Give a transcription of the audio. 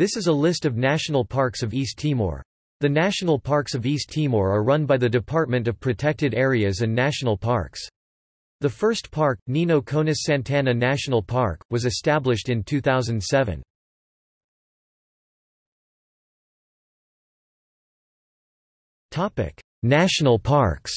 This is a list of national parks of East Timor. The national parks of East Timor are run by the Department of Protected Areas and National Parks. The first park, Nino Konis Santana National Park, was established in 2007. National parks